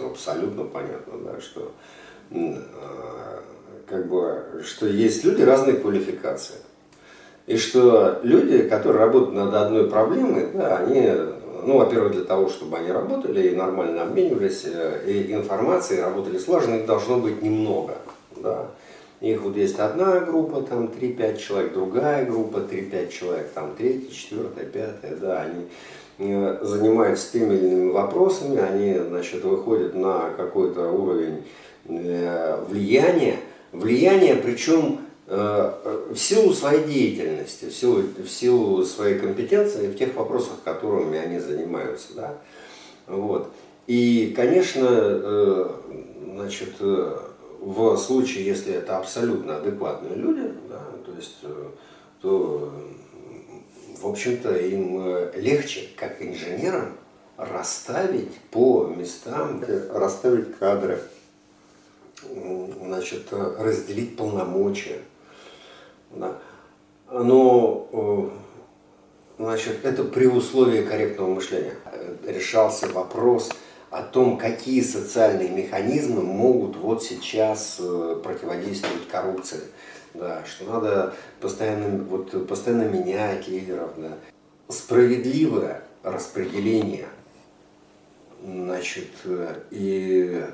ну, абсолютно понятно, да, что э, как бы, что есть люди разной квалификации. И что люди, которые работают над одной проблемой, да, они, ну, во-первых, для того, чтобы они работали и нормально обменивались э, и информацией, работали слаженно, их должно быть немного. Да. Их вот есть одна группа, там 3-5 человек, другая группа, 3-5 человек, там третья, четвертая, пятая, да, они э, занимаются теми или иными вопросами, они, значит, выходят на какой-то уровень э, влияния, влияние, причем э, в силу своей деятельности, в силу, в силу своей компетенции в тех вопросах, которыми они занимаются. Да? Вот. И, конечно, значит, в случае, если это абсолютно адекватные люди, да, то есть, э, то, в общем-то, им э, легче, как инженерам, расставить по местам, расставить кадры, значит, разделить полномочия. Да. Но, э, значит, это при условии корректного мышления. Решался вопрос о том, какие социальные механизмы могут вот сейчас э, противодействовать коррупции. Да, что надо постоянно, вот, постоянно менять лидеров. Да. Справедливое распределение значит, э, и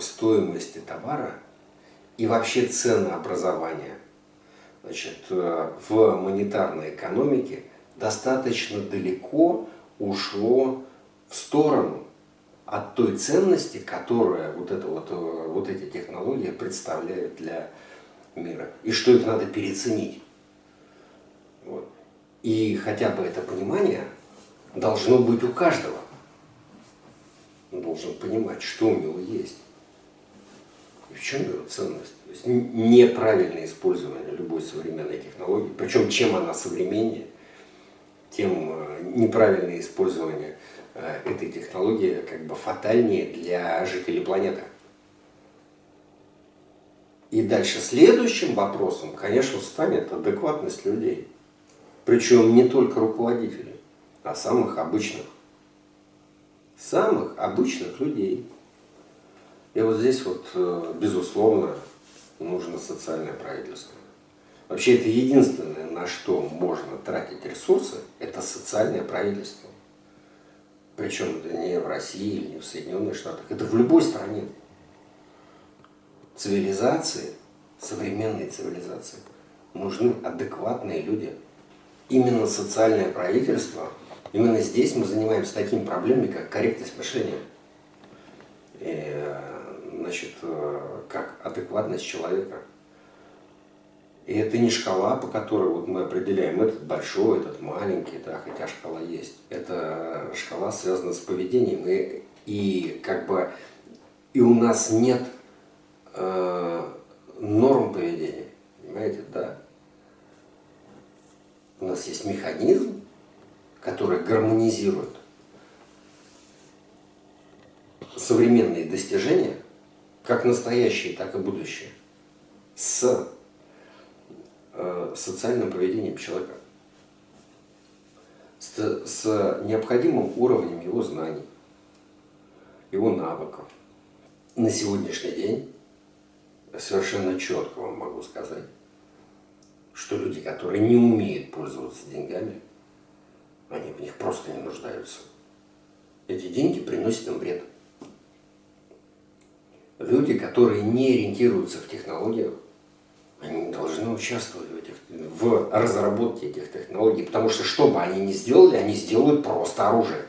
стоимости товара и вообще ценообразования значит, э, в монетарной экономике достаточно далеко ушло в сторону от той ценности, которая вот, это вот, э, вот эти технологии представляют для мира. И что их надо переоценить. Вот. И хотя бы это понимание должно быть у каждого. Он должен понимать, что у него есть. И в чем его ценность. То есть неправильное использование любой современной технологии, причем чем она современнее, тем э, неправильное использование этой технологии как бы фатальнее для жителей планеты. И дальше следующим вопросом, конечно, станет адекватность людей. Причем не только руководителей, а самых обычных. Самых обычных людей. И вот здесь вот, э, безусловно, нужно социальное правительство. Вообще это единственное, на что можно тратить ресурсы, это социальное правительство. Причем это не в России или не в Соединенных Штатах, это в любой стране. Цивилизации, современной цивилизации, нужны адекватные люди. Именно социальное правительство, именно здесь мы занимаемся такими проблемами, как корректность мышления. И, значит, как адекватность человека. И это не шкала, по которой вот мы определяем, этот большой, этот маленький, да, хотя шкала есть. Это шкала связана с поведением. И, и как бы и у нас нет э, норм поведения. Понимаете, да? У нас есть механизм, который гармонизирует современные достижения, как настоящие, так и будущее, с социальным поведением человека, с, с необходимым уровнем его знаний, его навыков. На сегодняшний день совершенно четко вам могу сказать, что люди, которые не умеют пользоваться деньгами, они в них просто не нуждаются. Эти деньги приносят им вред. Люди, которые не ориентируются в технологиях, они должны участвовать в, этих, в разработке этих технологий, потому что что бы они ни сделали, они сделают просто оружие.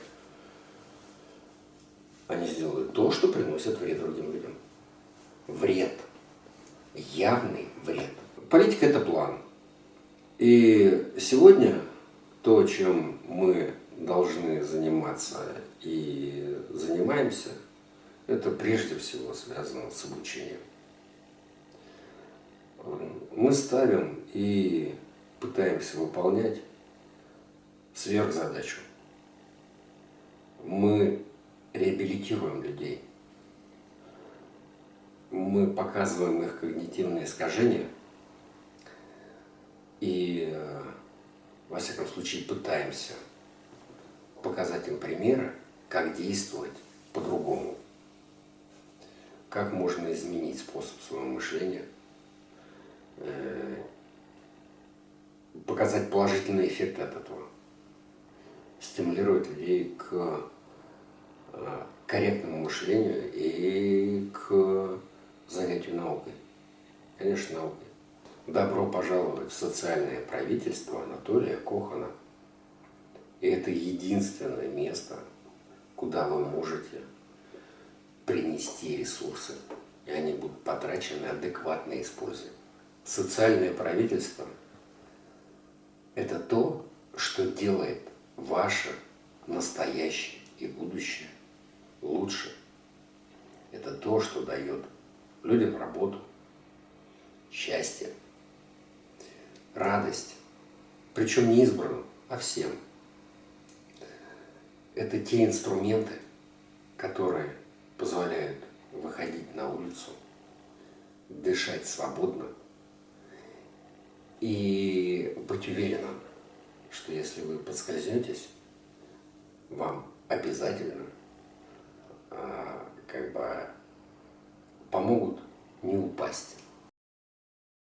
Они сделают то, что приносит вред другим людям. Вред. Явный вред. Политика – это план. И сегодня то, чем мы должны заниматься и занимаемся, это прежде всего связано с обучением мы ставим и пытаемся выполнять сверхзадачу. Мы реабилитируем людей. Мы показываем их когнитивные искажения и, во всяком случае, пытаемся показать им примеры, как действовать по-другому. как можно изменить способ своего мышления, показать положительный эффект от этого, стимулировать людей к корректному мышлению и к занятию наукой. Конечно, наукой. Добро пожаловать в социальное правительство Анатолия Кохана. И это единственное место, куда вы можете принести ресурсы, и они будут потрачены адекватно и использованы. Социальное правительство – это то, что делает ваше настоящее и будущее лучше. Это то, что дает людям работу, счастье, радость. Причем не избранным, а всем. Это те инструменты, которые позволяют выходить на улицу, дышать свободно и быть уверенным, что если вы подскользнетесь, вам обязательно а, как бы помогут не упасть.